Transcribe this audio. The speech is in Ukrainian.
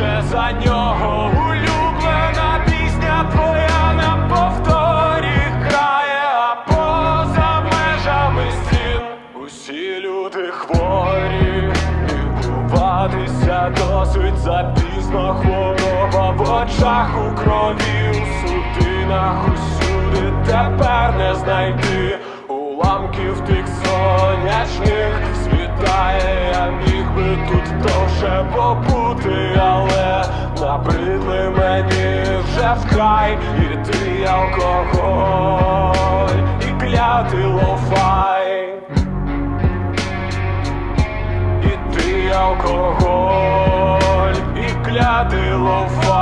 його улюблена пісня твоя на повторі грає, а поза межами стін. Усі люди хворі, лікуватися досить запізно. Хвороба в очах у крові, у судинах усюди. Тепер не знайти уламків тих сонячних тут довше побути, але набридли мені вже вкрай і ти алкоголь, і клятий лофай, і ти алкоголь, і клятий лофай.